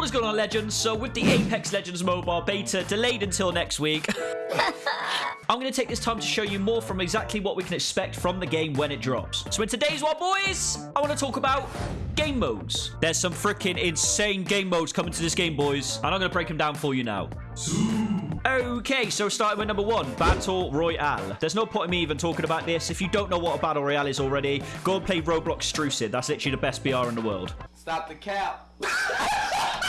What is going on, Legends? So, with the Apex Legends mobile beta delayed until next week, I'm going to take this time to show you more from exactly what we can expect from the game when it drops. So, in today's one, boys, I want to talk about game modes. There's some freaking insane game modes coming to this game, boys, and I'm going to break them down for you now. Okay, so starting with number one, Battle Royale. There's no point in me even talking about this. If you don't know what a Battle Royale is already, go and play Roblox Strucid. That's literally the best BR in the world. Stop the cap.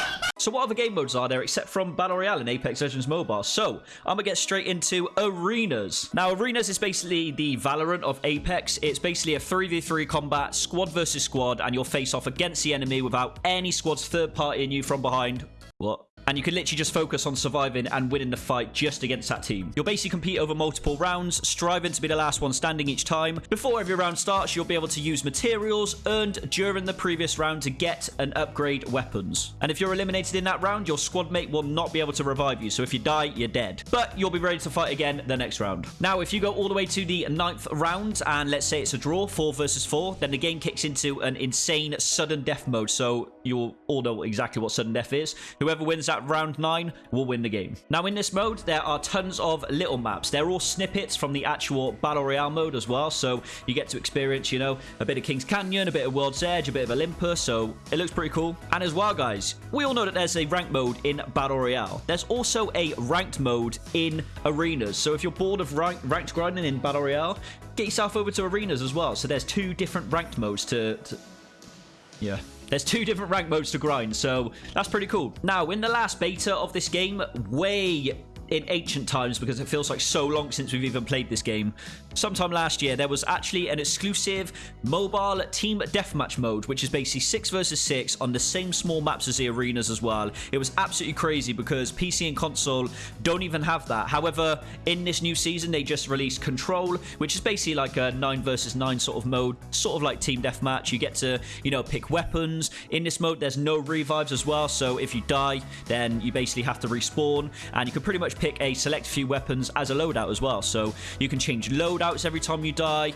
So what other game modes are there except from Battle Royale and Apex Legends Mobile? So, I'm gonna get straight into Arenas. Now, Arenas is basically the Valorant of Apex. It's basically a 3v3 combat, squad versus squad, and you'll face off against the enemy without any squad's third party in you from behind. What? And you can literally just focus on surviving and winning the fight just against that team. You'll basically compete over multiple rounds, striving to be the last one standing each time. Before every round starts, you'll be able to use materials earned during the previous round to get and upgrade weapons. And if you're eliminated in that round, your squad mate will not be able to revive you, so if you die, you're dead. But you'll be ready to fight again the next round. Now, if you go all the way to the ninth round, and let's say it's a draw, 4 versus 4, then the game kicks into an insane sudden death mode, so you'll all know exactly what sudden death is. Whoever wins that round 9 will win the game. Now in this mode, there are tons of little maps. They're all snippets from the actual Battle Royale mode as well, so you get to experience, you know, a bit of King's Canyon, a bit of World's Edge, a bit of Olympus, so it looks pretty cool. And as well, guys, we all know that there's a ranked mode in Battle Royale. There's also a ranked mode in Arenas, so if you're bored of rank ranked grinding in Battle Royale, get yourself over to Arenas as well. So there's two different ranked modes to... to... Yeah. There's two different rank modes to grind, so that's pretty cool. Now, in the last beta of this game, way in ancient times because it feels like so long since we've even played this game. Sometime last year, there was actually an exclusive mobile team deathmatch mode, which is basically 6 versus 6 on the same small maps as the arenas as well. It was absolutely crazy because PC and console don't even have that. However, in this new season, they just released Control, which is basically like a 9 versus 9 sort of mode, sort of like team deathmatch. You get to, you know, pick weapons. In this mode, there's no revives as well, so if you die, then you basically have to respawn, and you can pretty much pick a select few weapons as a loadout as well. So you can change loadouts every time you die.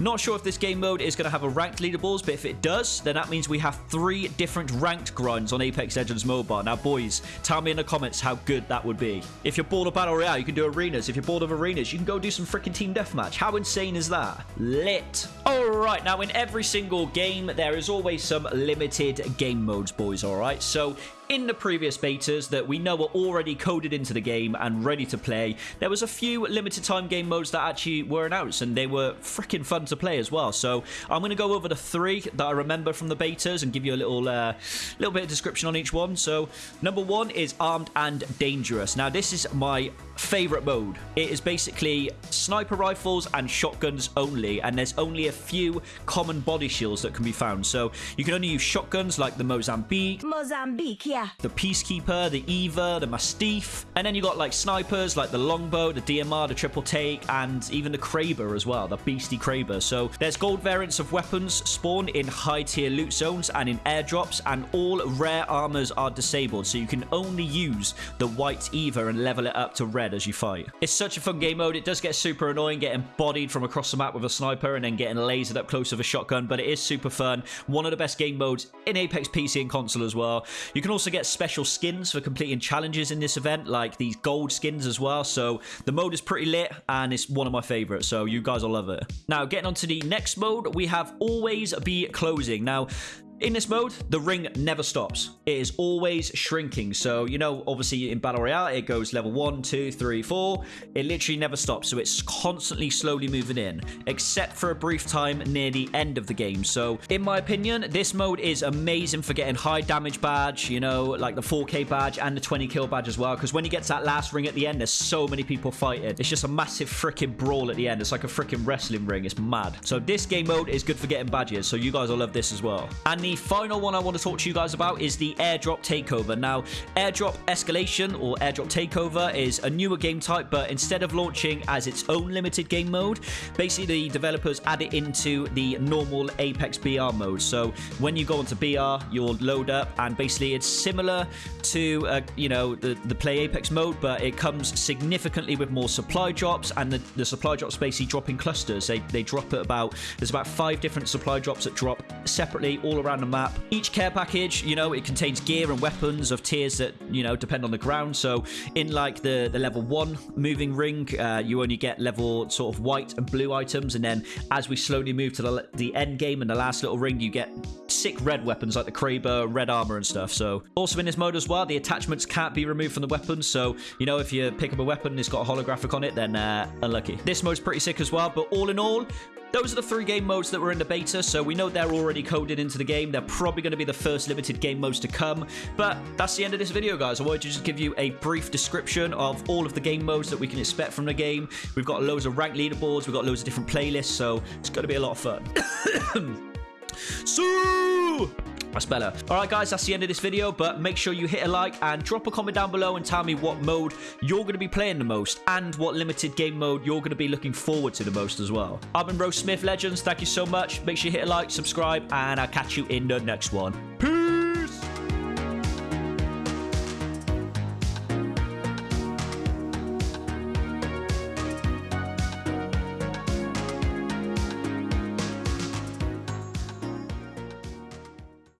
Not sure if this game mode is going to have a ranked leaderboards, but if it does, then that means we have three different ranked grinds on Apex Legends Mobile. Now, boys, tell me in the comments how good that would be. If you're bored of Battle Royale, you can do arenas. If you're bored of arenas, you can go do some freaking team deathmatch. How insane is that? Lit. All right, now in every single game, there is always some limited game modes, boys, all right? So in the previous betas that we know are already coded into the game and ready to play, there was a few limited time game modes that actually were announced and they were freaking fun to play as well. So I'm going to go over the three that I remember from the betas and give you a little uh, little bit of description on each one. So number one is Armed and Dangerous. Now this is my favorite mode. It is basically sniper rifles and shotguns only, and there's only a few common body shields that can be found. So you can only use shotguns like the Mozambique, Mozambique, yeah. The Peacekeeper, the Eva, the Mastiff, and then you got like snipers like the Longbow, the DMR, the Triple Take, and even the Kraber as well, the Beastie Kraber. So there's gold variants of weapons spawn in high tier loot zones and in airdrops, and all rare armors are disabled, so you can only use the white Evo and level it up to red as you fight. It's such a fun game mode. It does get super annoying getting bodied from across the map with a sniper and then getting lasered up close with a shotgun, but it is super fun. One of the best game modes in Apex PC and console as well. You can also get special skins for completing challenges in this event, like these gold skins as well. So the mode is pretty lit and it's one of my favorites. So you guys will love it. Now, getting on to the next mode, we have Always Be Closing. Now, in this mode, the ring never stops. It is always shrinking. So, you know, obviously in Battle Royale, it goes level 1, 2, 3, 4. It literally never stops. So it's constantly slowly moving in, except for a brief time near the end of the game. So, in my opinion, this mode is amazing for getting high damage badge, you know, like the 4k badge and the 20 kill badge as well. Because when you get to that last ring at the end, there's so many people fighting. It's just a massive freaking brawl at the end. It's like a freaking wrestling ring. It's mad. So this game mode is good for getting badges. So you guys will love this as well. And the final one I want to talk to you guys about is the airdrop takeover. Now, airdrop escalation or airdrop takeover is a newer game type, but instead of launching as its own limited game mode, basically the developers add it into the normal Apex BR mode. So when you go onto BR, you'll load up, and basically it's similar to uh, you know the the play Apex mode, but it comes significantly with more supply drops, and the, the supply drops basically drop in clusters. They they drop at about there's about five different supply drops that drop separately all around the map. Each care package, you know, it contains gear and weapons of tiers that, you know, depend on the ground. So in like the, the level one moving ring, uh, you only get level sort of white and blue items. And then as we slowly move to the, the end game and the last little ring, you get sick red weapons like the Kraber, red armor and stuff. So also in this mode as well, the attachments can't be removed from the weapons. So, you know, if you pick up a weapon and it's got a holographic on it, then uh, unlucky. This mode's pretty sick as well. But all in all, those are the three game modes that were in the beta, so we know they're already coded into the game. They're probably going to be the first limited game modes to come. But that's the end of this video, guys. I wanted to just give you a brief description of all of the game modes that we can expect from the game. We've got loads of ranked leaderboards, we've got loads of different playlists, so it's going to be a lot of fun. so better. Alright guys, that's the end of this video, but make sure you hit a like and drop a comment down below and tell me what mode you're going to be playing the most and what limited game mode you're going to be looking forward to the most as well. I've been Rose Smith Legends, thank you so much. Make sure you hit a like, subscribe, and I'll catch you in the next one. Peace!